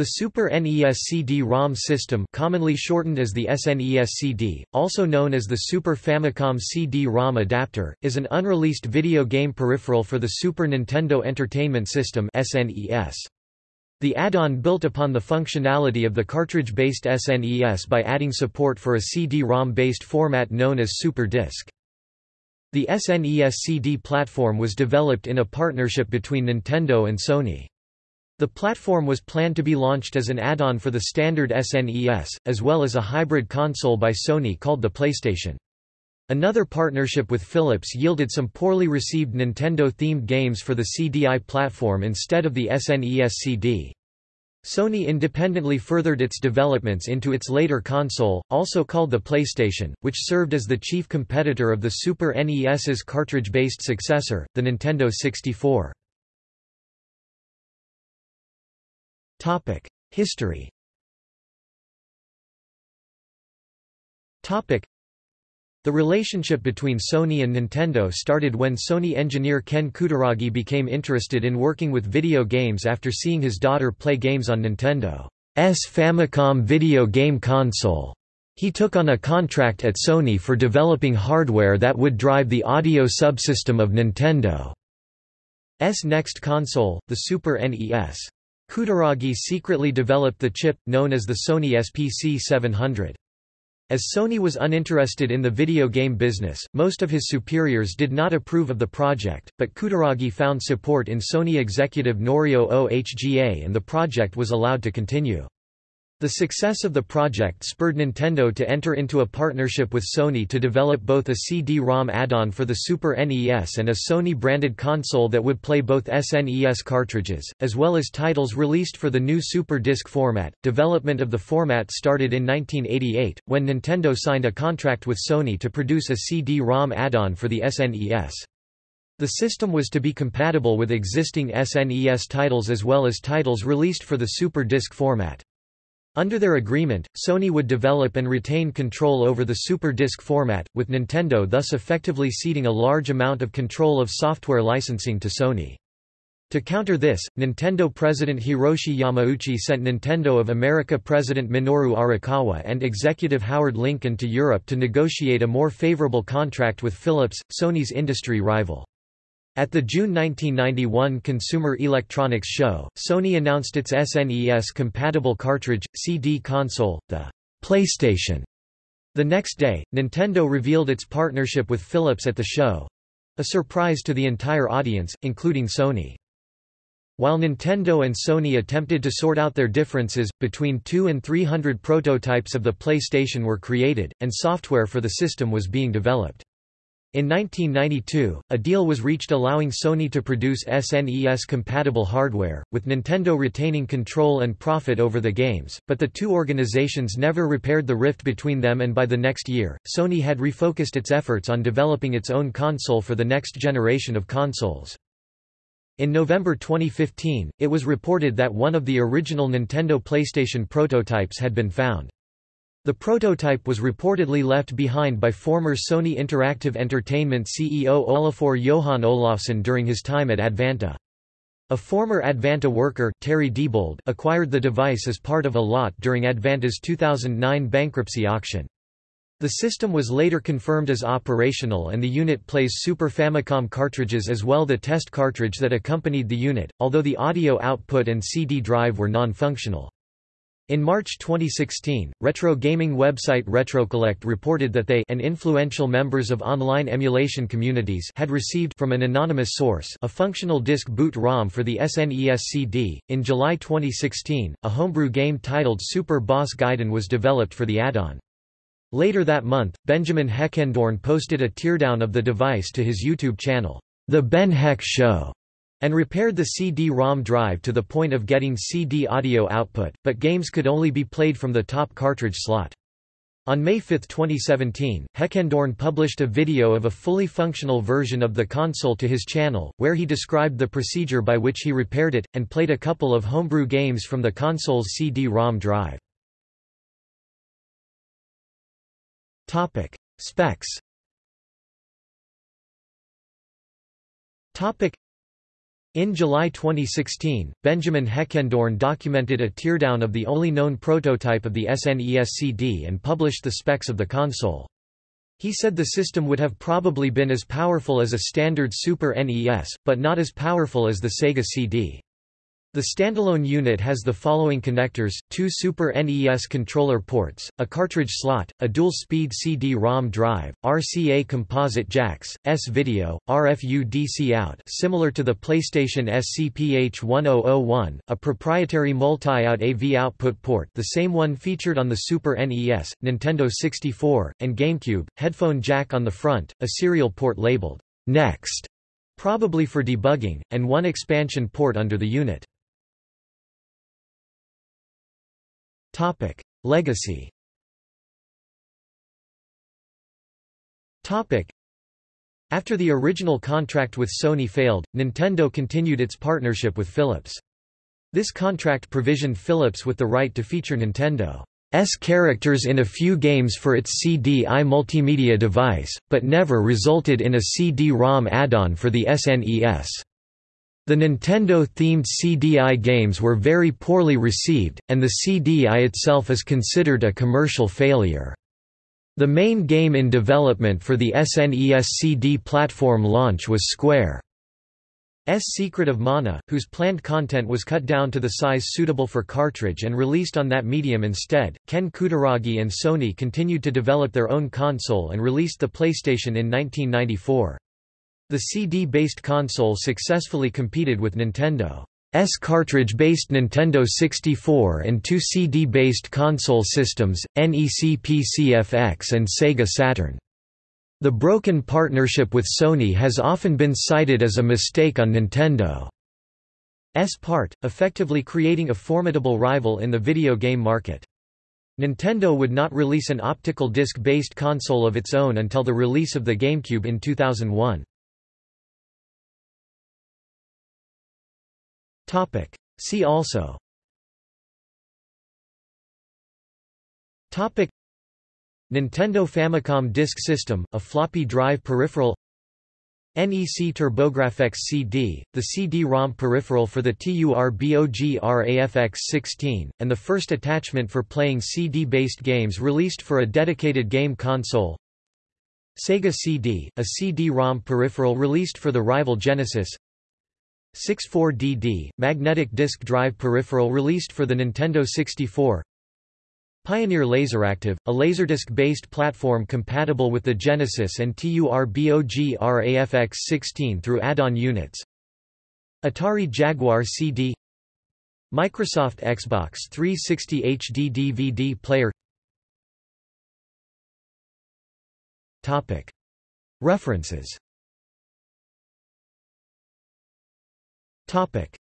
The Super NES CD-ROM system commonly shortened as the SNES CD, also known as the Super Famicom CD-ROM adapter, is an unreleased video game peripheral for the Super Nintendo Entertainment System SNES. The add-on built upon the functionality of the cartridge-based SNES by adding support for a CD-ROM based format known as Super Disc. The SNES CD platform was developed in a partnership between Nintendo and Sony. The platform was planned to be launched as an add-on for the standard SNES, as well as a hybrid console by Sony called the PlayStation. Another partnership with Philips yielded some poorly received Nintendo-themed games for the CDI platform instead of the SNES CD. Sony independently furthered its developments into its later console, also called the PlayStation, which served as the chief competitor of the Super NES's cartridge-based successor, the Nintendo 64. Topic: History. Topic: The relationship between Sony and Nintendo started when Sony engineer Ken Kutaragi became interested in working with video games after seeing his daughter play games on Nintendo's Famicom video game console. He took on a contract at Sony for developing hardware that would drive the audio subsystem of Nintendo's next console, the Super NES. Kutaragi secretly developed the chip, known as the Sony SPC 700. As Sony was uninterested in the video game business, most of his superiors did not approve of the project, but Kutaragi found support in Sony executive Norio Ohga and the project was allowed to continue. The success of the project spurred Nintendo to enter into a partnership with Sony to develop both a CD-ROM add-on for the Super NES and a Sony-branded console that would play both SNES cartridges, as well as titles released for the new Super Disc format. Development of the format started in 1988, when Nintendo signed a contract with Sony to produce a CD-ROM add-on for the SNES. The system was to be compatible with existing SNES titles as well as titles released for the Super Disc format. Under their agreement, Sony would develop and retain control over the Super Disc format, with Nintendo thus effectively ceding a large amount of control of software licensing to Sony. To counter this, Nintendo president Hiroshi Yamauchi sent Nintendo of America president Minoru Arakawa and executive Howard Lincoln to Europe to negotiate a more favorable contract with Philips, Sony's industry rival. At the June 1991 Consumer Electronics Show, Sony announced its SNES-compatible cartridge, CD console, the PlayStation. The next day, Nintendo revealed its partnership with Philips at the show—a surprise to the entire audience, including Sony. While Nintendo and Sony attempted to sort out their differences, between 2 and 300 prototypes of the PlayStation were created, and software for the system was being developed. In 1992, a deal was reached allowing Sony to produce SNES-compatible hardware, with Nintendo retaining control and profit over the games, but the two organizations never repaired the rift between them and by the next year, Sony had refocused its efforts on developing its own console for the next generation of consoles. In November 2015, it was reported that one of the original Nintendo PlayStation prototypes had been found. The prototype was reportedly left behind by former Sony Interactive Entertainment CEO Olafur Johan Olafsson during his time at Advanta. A former Advanta worker Terry Diebold acquired the device as part of a lot during Advanta's 2009 bankruptcy auction. The system was later confirmed as operational and the unit plays Super Famicom cartridges as well the test cartridge that accompanied the unit, although the audio output and CD drive were non-functional. In March 2016, retro gaming website RetroCollect reported that they and influential members of online emulation communities had received from an anonymous source a functional disk boot ROM for the SNES CD. In July 2016, a homebrew game titled Super Boss Gaiden was developed for the add-on. Later that month, Benjamin Heckendorn posted a teardown of the device to his YouTube channel, The Ben Heck Show and repaired the CD-ROM drive to the point of getting CD audio output, but games could only be played from the top cartridge slot. On May 5, 2017, Heckendorn published a video of a fully functional version of the console to his channel, where he described the procedure by which he repaired it, and played a couple of homebrew games from the console's CD-ROM drive. Specs In July 2016, Benjamin Heckendorn documented a teardown of the only known prototype of the SNES CD and published the specs of the console. He said the system would have probably been as powerful as a standard Super NES, but not as powerful as the Sega CD. The standalone unit has the following connectors, two Super NES controller ports, a cartridge slot, a dual-speed CD-ROM drive, RCA composite jacks, S-video, RFU DC-out similar to the PlayStation SCPH-1001, a proprietary multi-out AV output port the same one featured on the Super NES, Nintendo 64, and GameCube, headphone jack on the front, a serial port labeled, Next, probably for debugging, and one expansion port under the unit. Topic: Legacy. Topic: After the original contract with Sony failed, Nintendo continued its partnership with Philips. This contract provisioned Philips with the right to feature Nintendo's characters in a few games for its CD-I multimedia device, but never resulted in a CD-ROM add-on for the SNES. The Nintendo-themed CD-I games were very poorly received, and the CD-I itself is considered a commercial failure. The main game in development for the SNES CD platform launch was Square's Secret of Mana, whose planned content was cut down to the size suitable for cartridge and released on that medium instead. Ken Kutaragi and Sony continued to develop their own console and released the PlayStation in 1994. The CD-based console successfully competed with Nintendo's cartridge-based Nintendo 64 and two CD-based console systems, NEC PCFX and Sega Saturn. The broken partnership with Sony has often been cited as a mistake on Nintendo's part, effectively creating a formidable rival in the video game market. Nintendo would not release an optical disc-based console of its own until the release of the GameCube in 2001. Topic. See also Topic. Nintendo Famicom Disk System, a floppy drive peripheral NEC TurboGrafx CD, the CD-ROM peripheral for the TURBOGRAFX-16, and the first attachment for playing CD-based games released for a dedicated game console Sega CD, a CD-ROM peripheral released for the rival Genesis 64DD, magnetic disk drive peripheral released for the Nintendo 64 Pioneer Laseractive, a Laserdisc-based platform compatible with the Genesis and TURBOGRAFX-16 through add-on units. Atari Jaguar CD Microsoft Xbox 360 HD DVD player. References Topic